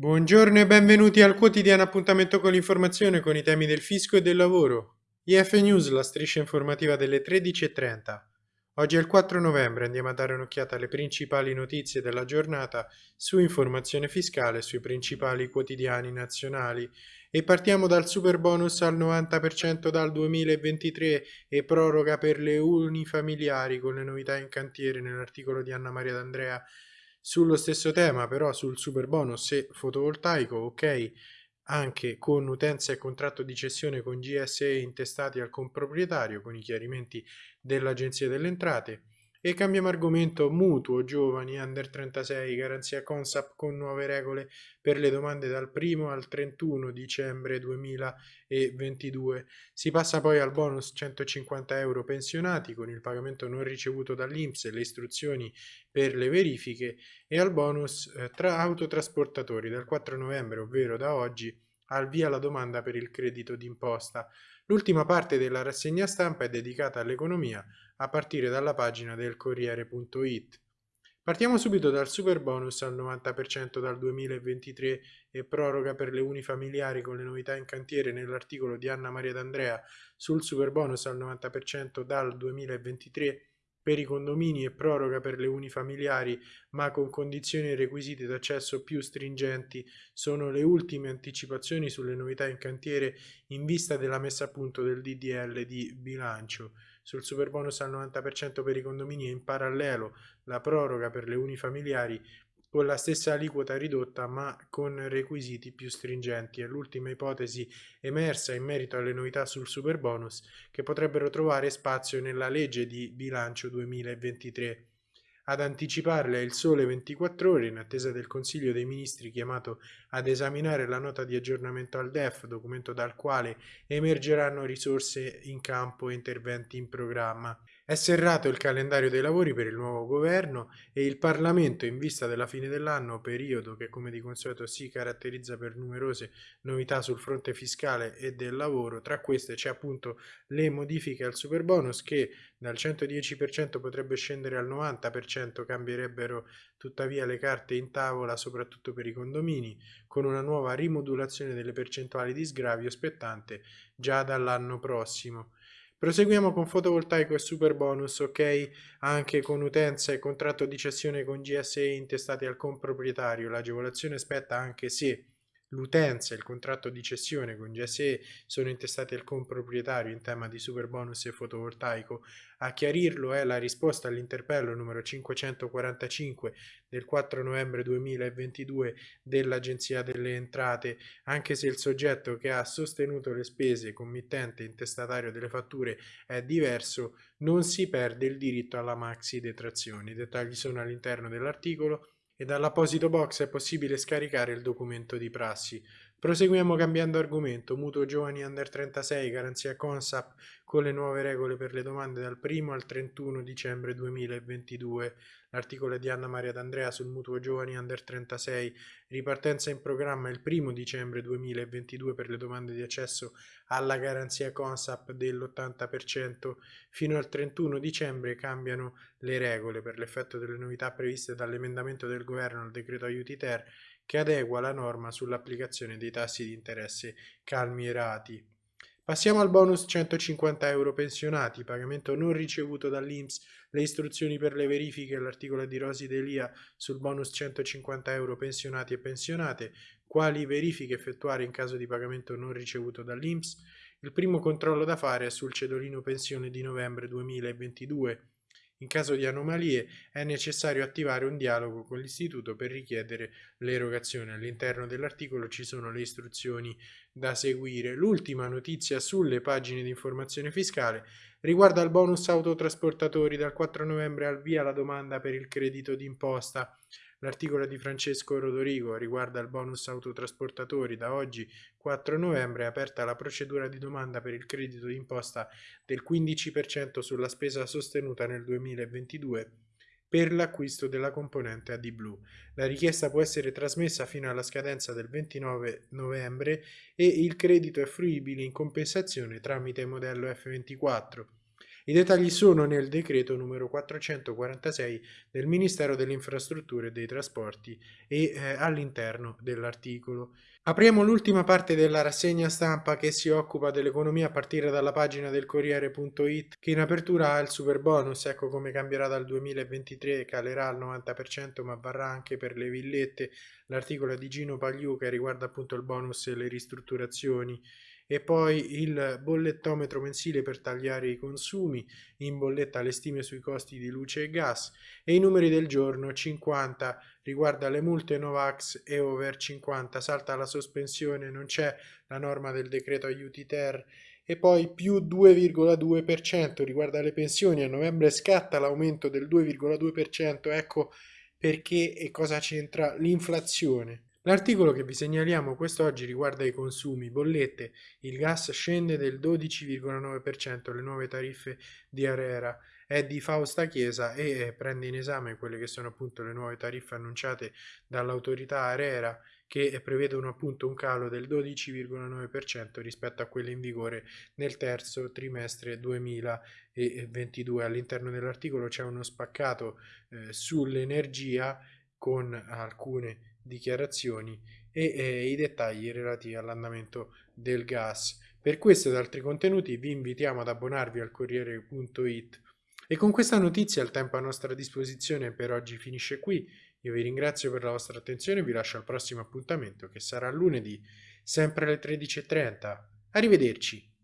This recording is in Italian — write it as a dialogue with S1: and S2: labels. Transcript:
S1: Buongiorno e benvenuti al quotidiano appuntamento con l'informazione con i temi del fisco e del lavoro. IF News, la striscia informativa delle 13.30. Oggi è il 4 novembre, andiamo a dare un'occhiata alle principali notizie della giornata su informazione fiscale sui principali quotidiani nazionali e partiamo dal super bonus al 90% dal 2023 e proroga per le unifamiliari con le novità in cantiere nell'articolo di Anna Maria D'Andrea sullo stesso tema, però sul super bonus fotovoltaico, ok, anche con utenza e contratto di cessione con GSE intestati al comproprietario, con i chiarimenti dell'Agenzia delle Entrate. E cambiamo argomento mutuo giovani under 36 garanzia Consap con nuove regole per le domande dal 1 al 31 dicembre 2022. Si passa poi al bonus 150 euro pensionati con il pagamento non ricevuto dall'Inps e le istruzioni per le verifiche e al bonus eh, tra autotrasportatori dal 4 novembre, ovvero da oggi, al via la domanda per il credito d'imposta. L'ultima parte della rassegna stampa è dedicata all'economia a partire dalla pagina del Corriere.it. Partiamo subito dal super bonus al 90% dal 2023 e proroga per le unifamiliari con le novità in cantiere nell'articolo di Anna Maria D'Andrea sul super bonus al 90% dal 2023 per i condomini e proroga per le unifamiliari, ma con condizioni e requisiti d'accesso più stringenti, sono le ultime anticipazioni sulle novità in cantiere in vista della messa a punto del DDL di bilancio. Sul superbonus al 90% per i condomini e in parallelo la proroga per le unifamiliari con la stessa aliquota ridotta ma con requisiti più stringenti. È l'ultima ipotesi emersa in merito alle novità sul superbonus che potrebbero trovare spazio nella legge di bilancio 2023. Ad anticiparle il Sole 24 ore in attesa del Consiglio dei Ministri chiamato ad esaminare la nota di aggiornamento al DEF, documento dal quale emergeranno risorse in campo e interventi in programma. È serrato il calendario dei lavori per il nuovo governo e il Parlamento in vista della fine dell'anno, periodo che come di consueto si caratterizza per numerose novità sul fronte fiscale e del lavoro. Tra queste c'è appunto le modifiche al superbonus che dal 110% potrebbe scendere al 90%, cambierebbero tuttavia le carte in tavola soprattutto per i condomini, con una nuova rimodulazione delle percentuali di sgravio spettante già dall'anno prossimo. Proseguiamo con fotovoltaico e super bonus, ok? Anche con utenza e contratto di cessione con GSE intestati al comproprietario. L'agevolazione spetta anche se L'utenza e il contratto di cessione con GSE sono intestati al comproprietario in tema di super bonus e fotovoltaico. A chiarirlo è la risposta all'interpello numero 545 del 4 novembre 2022 dell'Agenzia delle Entrate, anche se il soggetto che ha sostenuto le spese committente intestatario delle fatture è diverso, non si perde il diritto alla maxi detrazione. I dettagli sono all'interno dell'articolo e dall'apposito box è possibile scaricare il documento di prassi. Proseguiamo cambiando argomento, mutuo giovani under 36, garanzia Consap con le nuove regole per le domande dal 1 al 31 dicembre 2022. L'articolo di Anna Maria D'Andrea sul mutuo giovani under 36, ripartenza in programma il 1 dicembre 2022 per le domande di accesso alla garanzia Consap dell'80%. Fino al 31 dicembre cambiano le regole per l'effetto delle novità previste dall'emendamento del governo al decreto aiuti ter che adegua la norma sull'applicazione dei tassi di interesse calmierati. Passiamo al bonus 150 euro pensionati, pagamento non ricevuto dall'Inps, le istruzioni per le verifiche, l'articolo di Rosi Delia sul bonus 150 euro pensionati e pensionate, quali verifiche effettuare in caso di pagamento non ricevuto dall'Inps. Il primo controllo da fare è sul cedolino pensione di novembre 2022 in caso di anomalie è necessario attivare un dialogo con l'istituto per richiedere l'erogazione. All'interno dell'articolo ci sono le istruzioni da seguire. L'ultima notizia sulle pagine di informazione fiscale riguarda il bonus autotrasportatori. Dal 4 novembre al via la domanda per il credito d'imposta. L'articolo di Francesco Rodorigo riguarda il bonus autotrasportatori. Da oggi 4 novembre è aperta la procedura di domanda per il credito d'imposta del 15% sulla spesa sostenuta nel 2022 per l'acquisto della componente AD Blue. La richiesta può essere trasmessa fino alla scadenza del 29 novembre e il credito è fruibile in compensazione tramite modello F24 I dettagli sono nel decreto numero 446 del Ministero delle Infrastrutture e dei Trasporti e eh, all'interno dell'articolo. Apriamo l'ultima parte della rassegna stampa che si occupa dell'economia a partire dalla pagina del Corriere.it che in apertura ha il super bonus, ecco come cambierà dal 2023, calerà al 90% ma varrà anche per le villette, l'articolo di Gino Pagliù che riguarda appunto il bonus e le ristrutturazioni e poi il bollettometro mensile per tagliare i consumi, in bolletta le stime sui costi di luce e gas e i numeri del giorno 50 riguarda le multe Novax e over 50 salta la sospensione, non c'è la norma del decreto aiuti ter. E poi più 2,2% riguarda le pensioni, a novembre scatta l'aumento del 2,2%, ecco perché e cosa c'entra l'inflazione. L'articolo che vi segnaliamo quest'oggi riguarda i consumi, bollette, il gas scende del 12,9%, le nuove tariffe di Arera è di Fausta Chiesa e prende in esame quelle che sono appunto le nuove tariffe annunciate dall'autorità Arera che prevedono appunto un calo del 12,9% rispetto a quelle in vigore nel terzo trimestre 2022. All'interno dell'articolo c'è uno spaccato eh, sull'energia con alcune dichiarazioni e eh, i dettagli relativi all'andamento del gas. Per questo ed altri contenuti vi invitiamo ad abbonarvi al Corriere.it e con questa notizia il tempo a nostra disposizione per oggi finisce qui. Io vi ringrazio per la vostra attenzione e vi lascio al prossimo appuntamento che sarà lunedì, sempre alle 13.30. Arrivederci!